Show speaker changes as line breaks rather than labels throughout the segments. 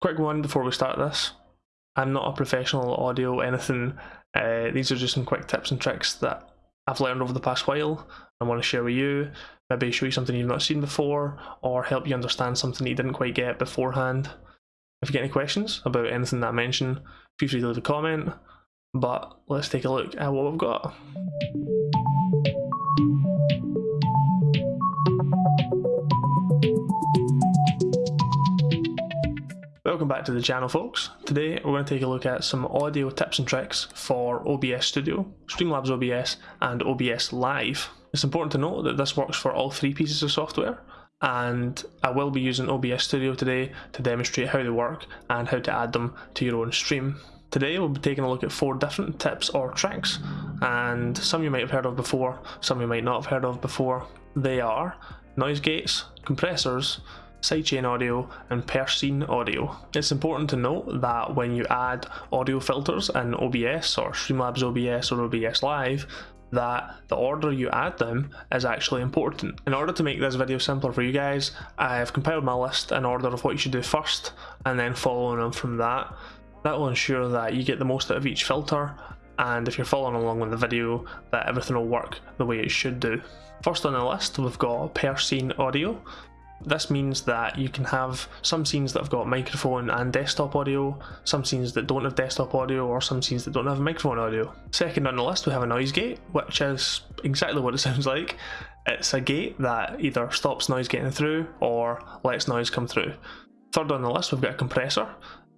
Quick one before we start this. I'm not a professional audio anything. Uh, these are just some quick tips and tricks that I've learned over the past while. I want to share with you. Maybe show you something you've not seen before, or help you understand something you didn't quite get beforehand. If you get any questions about anything that I mention, feel free to leave a comment. But let's take a look at what we've got. Welcome back to the channel folks. Today we're going to take a look at some audio tips and tricks for OBS Studio, Streamlabs OBS and OBS Live. It's important to note that this works for all three pieces of software and I will be using OBS Studio today to demonstrate how they work and how to add them to your own stream. Today we'll be taking a look at four different tips or tricks and some you might have heard of before, some you might not have heard of before. They are noise gates, compressors, sidechain audio and per scene audio. It's important to note that when you add audio filters in OBS or Streamlabs OBS or OBS Live, that the order you add them is actually important. In order to make this video simpler for you guys, I've compiled my list in order of what you should do first and then following on from that. That will ensure that you get the most out of each filter and if you're following along with the video that everything will work the way it should do. First on the list we've got per scene audio. This means that you can have some scenes that have got microphone and desktop audio, some scenes that don't have desktop audio, or some scenes that don't have microphone audio. Second on the list we have a noise gate, which is exactly what it sounds like. It's a gate that either stops noise getting through or lets noise come through. Third on the list we've got a compressor.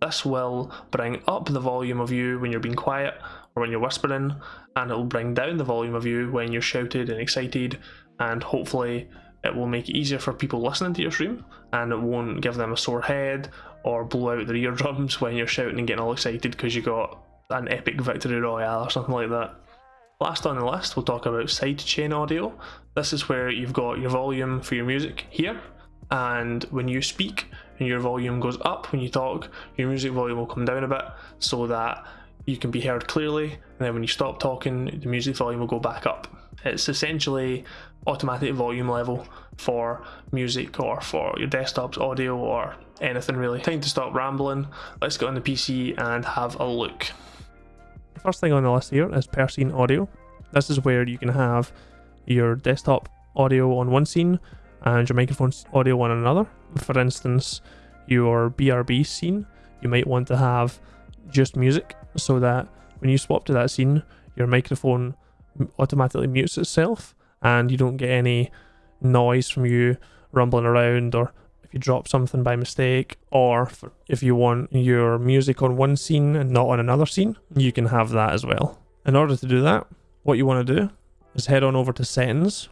This will bring up the volume of you when you're being quiet or when you're whispering, and it will bring down the volume of you when you're shouted and excited, and hopefully it will make it easier for people listening to your stream and it won't give them a sore head or blow out their eardrums when you're shouting and getting all excited because you got an epic victory royale or something like that. Last on the list, we'll talk about sidechain audio. This is where you've got your volume for your music here, and when you speak and your volume goes up when you talk, your music volume will come down a bit so that you can be heard clearly, and then when you stop talking, the music volume will go back up. It's essentially automatic volume level for music or for your desktop's audio or anything really. Time to stop rambling, let's get on the PC and have a look. The first thing on the list here is per scene audio. This is where you can have your desktop audio on one scene and your microphone audio on another. For instance, your BRB scene, you might want to have just music so that when you swap to that scene, your microphone automatically mutes itself and you don't get any noise from you rumbling around or if you drop something by mistake or if you want your music on one scene and not on another scene, you can have that as well. In order to do that, what you want to do is head on over to settings,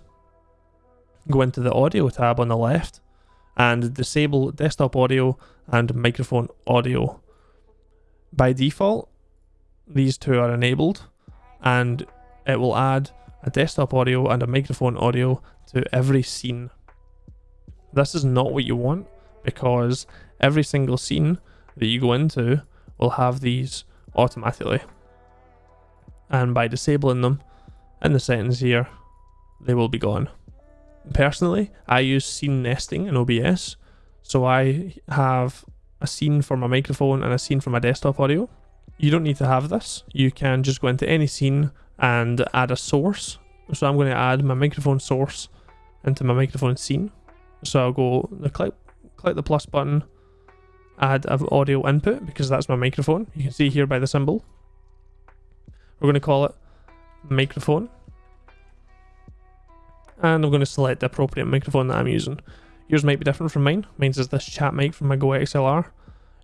go into the audio tab on the left and disable desktop audio and microphone audio. By default, these two are enabled and it will add a desktop audio and a microphone audio to every scene. This is not what you want because every single scene that you go into will have these automatically. And by disabling them in the settings here, they will be gone. Personally, I use scene nesting in OBS, so I have a scene for my microphone and a scene for my desktop audio. You don't need to have this. You can just go into any scene and add a source. So I'm going to add my microphone source into my microphone scene. So I'll go click, click the plus button, add an audio input because that's my microphone. You can see here by the symbol. We're going to call it microphone. And I'm going to select the appropriate microphone that I'm using. Yours might be different from mine. Mine's is this chat mic from my GoXLR.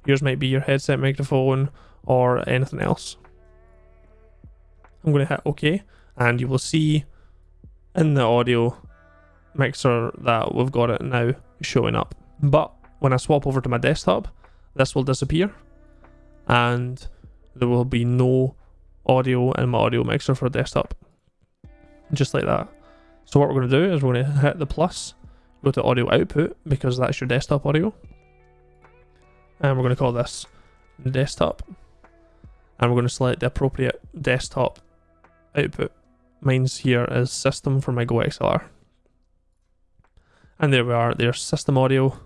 Yours might be your headset microphone or anything else. I'm going to hit OK and you will see in the audio mixer that we've got it now showing up. But when I swap over to my desktop, this will disappear and there will be no audio in my audio mixer for desktop. Just like that. So what we're going to do is we're going to hit the plus, go to audio output because that's your desktop audio. And we're going to call this desktop. And we're going to select the appropriate desktop output. Mine's here is system for my GoXLR. And there we are, there's system audio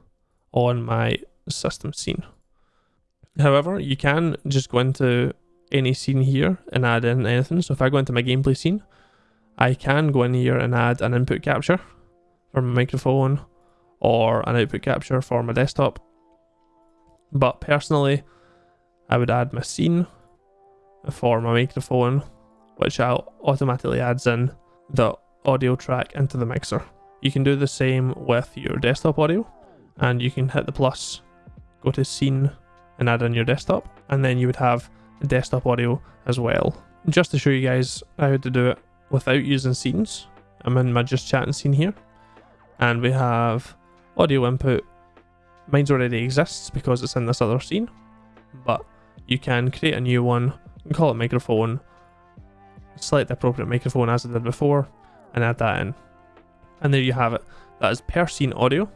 on my system scene. However, you can just go into any scene here and add in anything. So if I go into my gameplay scene, I can go in here and add an input capture for my microphone or an output capture for my desktop. But personally, I would add my scene for my microphone, which automatically adds in the audio track into the mixer. You can do the same with your desktop audio and you can hit the plus, go to scene and add in your desktop and then you would have desktop audio as well. Just to show you guys how to do it without using scenes, I'm in my just chatting scene here and we have audio input. Mine's already exists because it's in this other scene, but you can create a new one and call it microphone, select the appropriate microphone as I did before, and add that in. And there you have it. That is per scene audio.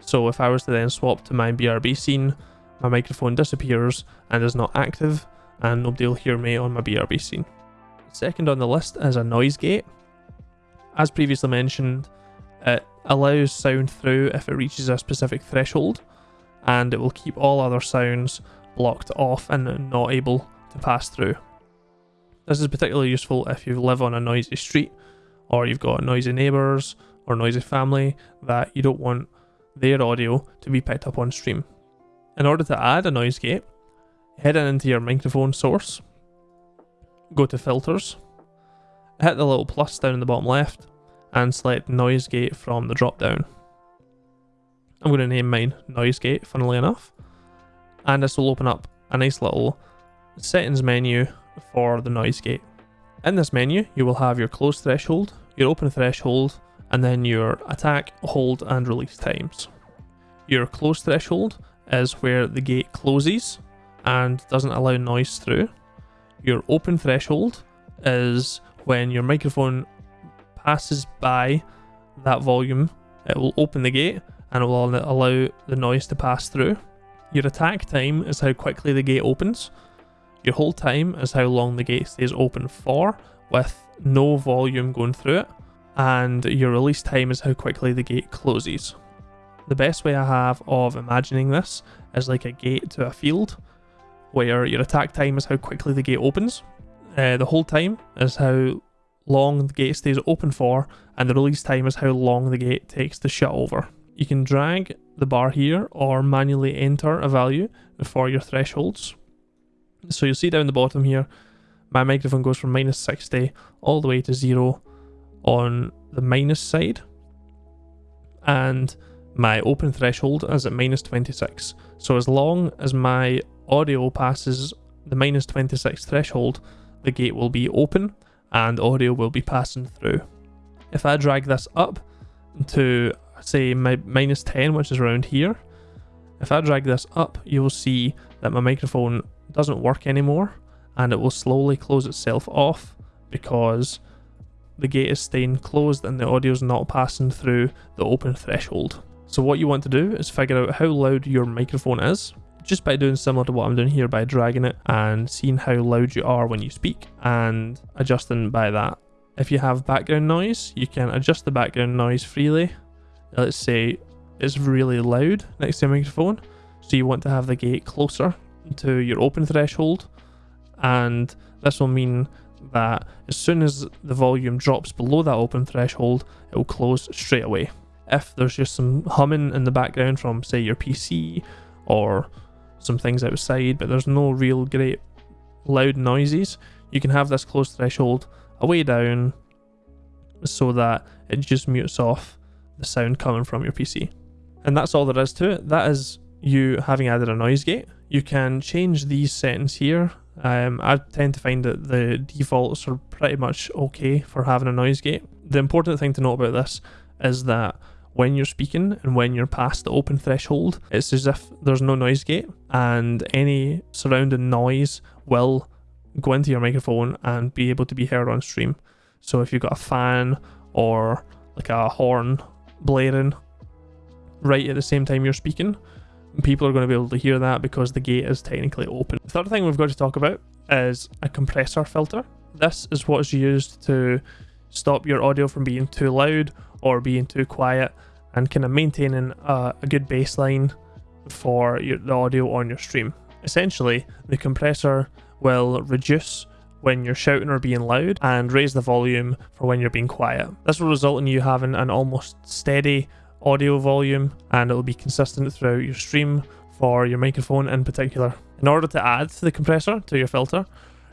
So if I was to then swap to my BRB scene, my microphone disappears and is not active, and nobody will hear me on my BRB scene. Second on the list is a noise gate. As previously mentioned, it allows sound through if it reaches a specific threshold, and it will keep all other sounds blocked off and not able to pass through. This is particularly useful if you live on a noisy street, or you've got noisy neighbours, or noisy family that you don't want their audio to be picked up on stream. In order to add a noise gate, head in into your microphone source, go to filters, hit the little plus down in the bottom left, and select noise gate from the drop down. I'm going to name mine noise gate, funnily enough, and this will open up a nice little settings menu for the noise gate. In this menu, you will have your close threshold, your open threshold, and then your attack, hold, and release times. Your close threshold is where the gate closes and doesn't allow noise through. Your open threshold is when your microphone passes by that volume, it will open the gate and it will allow the noise to pass through. Your attack time is how quickly the gate opens. Your hold time is how long the gate stays open for, with no volume going through it. And your release time is how quickly the gate closes. The best way I have of imagining this is like a gate to a field, where your attack time is how quickly the gate opens. Uh, the hold time is how long the gate stays open for, and the release time is how long the gate takes to shut over. You can drag the bar here or manually enter a value for your thresholds. So you'll see down the bottom here, my microphone goes from minus 60 all the way to zero on the minus side. And my open threshold is at minus 26. So as long as my audio passes the minus 26 threshold, the gate will be open and audio will be passing through. If I drag this up to say my minus 10, which is around here, if I drag this up, you will see that my microphone doesn't work anymore and it will slowly close itself off because the gate is staying closed and the audio is not passing through the open threshold. So what you want to do is figure out how loud your microphone is just by doing similar to what I'm doing here by dragging it and seeing how loud you are when you speak and adjusting by that. If you have background noise, you can adjust the background noise freely. Let's say it's really loud next to your microphone, so you want to have the gate closer to your open threshold, and this will mean that as soon as the volume drops below that open threshold, it will close straight away. If there's just some humming in the background from, say, your PC or some things outside, but there's no real great loud noises. You can have this close threshold away down so that it just mutes off the sound coming from your PC. And that's all there is to it. That is you having added a noise gate. You can change these settings here. Um, I tend to find that the defaults are pretty much okay for having a noise gate. The important thing to note about this is that when you're speaking and when you're past the open threshold, it's as if there's no noise gate and any surrounding noise will go into your microphone and be able to be heard on stream. So if you've got a fan or like a horn blaring right at the same time you're speaking, people are going to be able to hear that because the gate is technically open. The third thing we've got to talk about is a compressor filter. This is what is used to stop your audio from being too loud or being too quiet and kind of maintaining a, a good baseline for your, the audio on your stream. Essentially, the compressor will reduce when you're shouting or being loud and raise the volume for when you're being quiet. This will result in you having an almost steady audio volume and it'll be consistent throughout your stream for your microphone in particular. In order to add the compressor to your filter,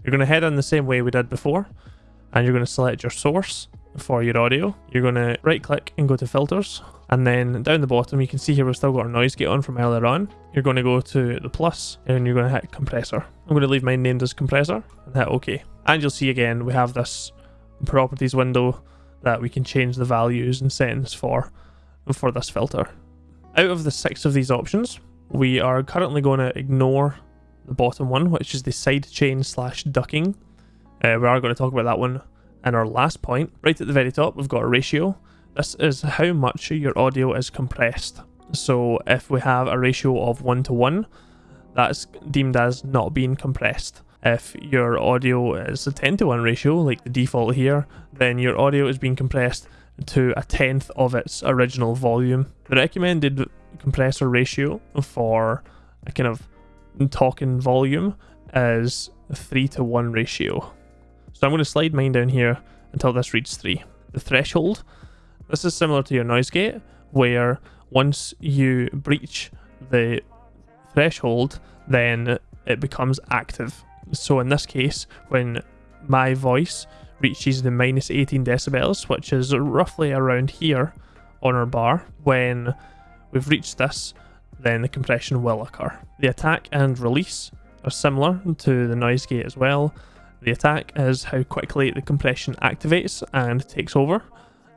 you're going to head in the same way we did before and you're going to select your source for your audio. You're going to right click and go to filters and then down the bottom you can see here we've still got our noise gate on from earlier on. You're going to go to the plus and you're going to hit compressor. I'm going to leave mine named as compressor and hit OK. And you'll see again we have this properties window that we can change the values and settings for for this filter. Out of the six of these options, we are currently going to ignore the bottom one, which is the sidechain slash ducking. Uh, we are going to talk about that one in our last point. Right at the very top, we've got a ratio. This is how much your audio is compressed. So if we have a ratio of 1 to 1, that's deemed as not being compressed. If your audio is a 10 to 1 ratio, like the default here, then your audio is being compressed to a tenth of its original volume. The recommended compressor ratio for a kind of talking volume is 3 to 1 ratio. So I'm going to slide mine down here until this reads 3. The threshold, this is similar to your noise gate, where once you breach the threshold, then it becomes active. So in this case, when my voice reaches the minus 18 decibels, which is roughly around here on our bar, when we've reached this, then the compression will occur. The attack and release are similar to the noise gate as well. The attack is how quickly the compression activates and takes over,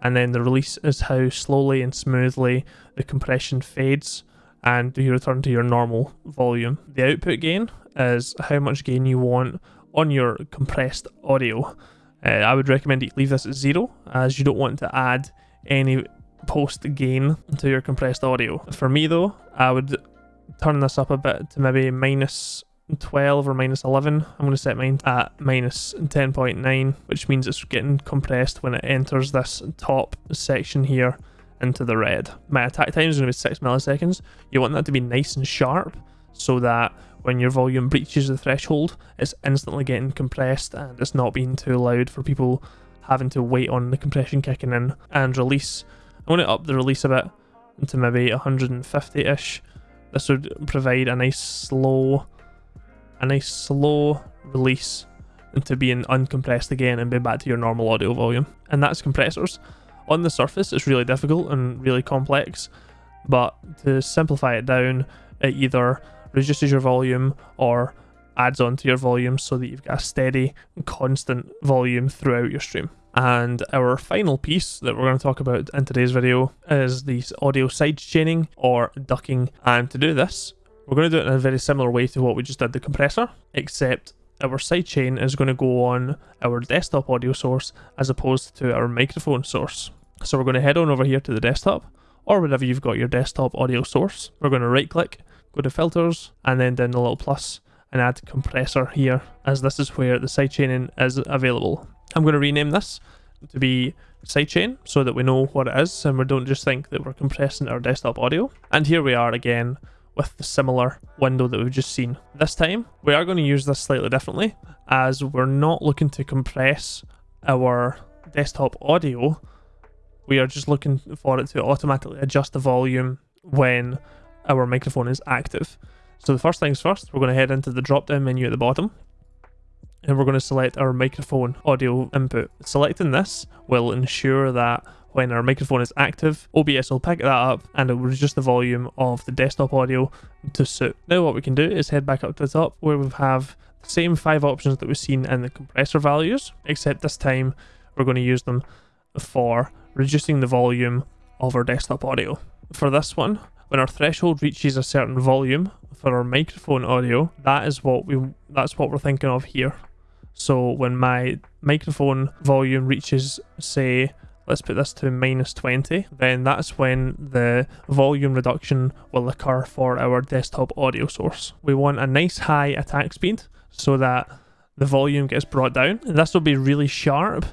and then the release is how slowly and smoothly the compression fades and you return to your normal volume. The output gain is how much gain you want on your compressed audio. Uh, I would recommend you leave this at zero as you don't want to add any post gain to your compressed audio. For me though, I would turn this up a bit to maybe minus 12 or minus 11. I'm going to set mine at minus 10.9, which means it's getting compressed when it enters this top section here into the red. My attack time is going to be 6 milliseconds. You want that to be nice and sharp so that when your volume breaches the threshold, it's instantly getting compressed and it's not being too loud for people having to wait on the compression kicking in and release. I want to up the release a bit to maybe 150-ish. This would provide a nice slow, a nice slow release into being uncompressed again and being back to your normal audio volume. And that's compressors. On the surface, it's really difficult and really complex, but to simplify it down, it either reduces your volume or adds on to your volume so that you've got a steady, constant volume throughout your stream. And our final piece that we're going to talk about in today's video is the audio sidechaining or ducking. And to do this, we're going to do it in a very similar way to what we just did the compressor, except our sidechain is going to go on our desktop audio source as opposed to our microphone source. So we're going to head on over here to the desktop or wherever you've got your desktop audio source. We're going to right click go to filters and then down the little plus and add compressor here as this is where the sidechaining is available. I'm going to rename this to be sidechain so that we know what it is and we don't just think that we're compressing our desktop audio. And here we are again with the similar window that we've just seen. This time we are going to use this slightly differently as we're not looking to compress our desktop audio. We are just looking for it to automatically adjust the volume when our microphone is active. So the first things first, we're going to head into the drop down menu at the bottom and we're going to select our microphone audio input. Selecting this will ensure that when our microphone is active, OBS will pick that up and it will reduce the volume of the desktop audio to suit. Now what we can do is head back up to the top where we have the same five options that we've seen in the compressor values, except this time we're going to use them for reducing the volume of our desktop audio. For this one, when our threshold reaches a certain volume for our microphone audio, that is what we that's what we're thinking of here. So when my microphone volume reaches say let's put this to minus 20, then that's when the volume reduction will occur for our desktop audio source. We want a nice high attack speed so that the volume gets brought down. And this will be really sharp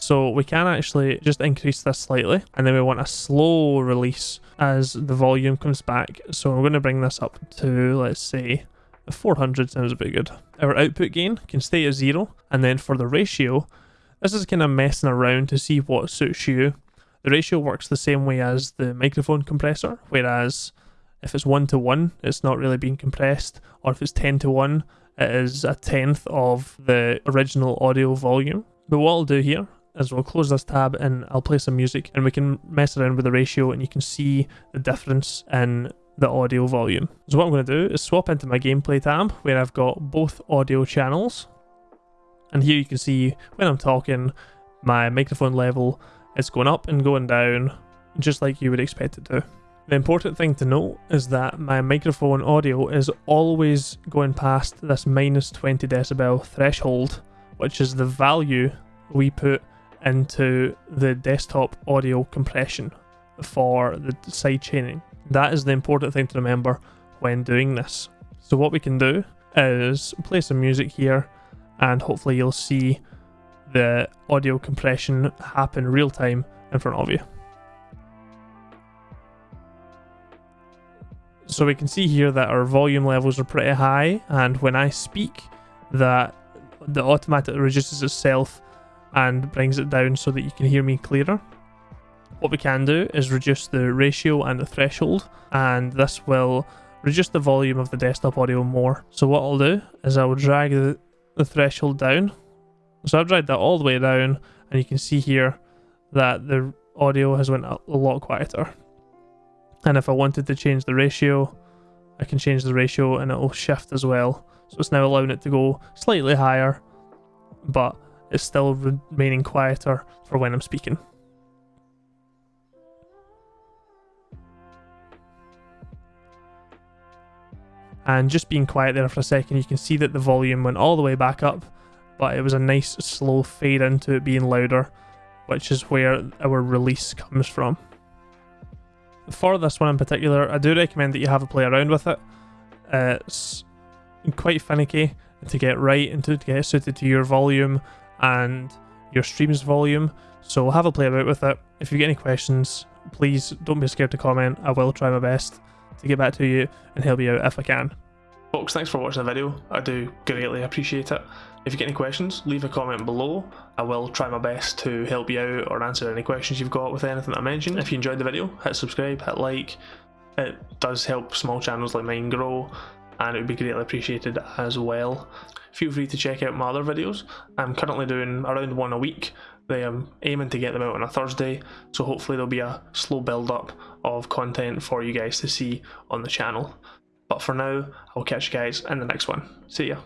so we can actually just increase this slightly and then we want a slow release as the volume comes back. So we're going to bring this up to, let's say, 400 sounds a bit good. Our output gain can stay at zero, and then for the ratio, this is kind of messing around to see what suits you. The ratio works the same way as the microphone compressor, whereas if it's 1 to 1, it's not really being compressed, or if it's 10 to 1, it is a tenth of the original audio volume. But what I'll do here is we'll close this tab and I'll play some music and we can mess around with the ratio and you can see the difference in the audio volume. So what I'm going to do is swap into my gameplay tab where I've got both audio channels. And here you can see when I'm talking, my microphone level is going up and going down, just like you would expect it to. The important thing to note is that my microphone audio is always going past this minus 20 decibel threshold, which is the value we put into the desktop audio compression for the side chaining. That is the important thing to remember when doing this. So what we can do is play some music here and hopefully you'll see the audio compression happen real time in front of you. So we can see here that our volume levels are pretty high and when I speak that the automatic reduces itself and brings it down so that you can hear me clearer. What we can do is reduce the ratio and the threshold and this will reduce the volume of the desktop audio more. So what I'll do is I will drag the, the threshold down. So I've dragged that all the way down and you can see here that the audio has went a lot quieter. And if I wanted to change the ratio, I can change the ratio and it will shift as well. So it's now allowing it to go slightly higher, but it's still remaining quieter for when I'm speaking. And just being quiet there for a second, you can see that the volume went all the way back up, but it was a nice slow fade into it being louder, which is where our release comes from. For this one in particular, I do recommend that you have a play around with it. Uh, it's quite finicky to get right and to get suited to your volume and your stream's volume. So have a play about with it. If you get any questions, please don't be scared to comment. I will try my best to get back to you and help you out if I can. Folks, thanks for watching the video. I do greatly appreciate it. If you get any questions, leave a comment below. I will try my best to help you out or answer any questions you've got with anything I mentioned. If you enjoyed the video, hit subscribe, hit like. It does help small channels like mine grow and it would be greatly appreciated as well. Feel free to check out my other videos. I'm currently doing around one a week. I am aiming to get them out on a Thursday, so hopefully there'll be a slow build up of content for you guys to see on the channel. But for now, I'll catch you guys in the next one. See ya.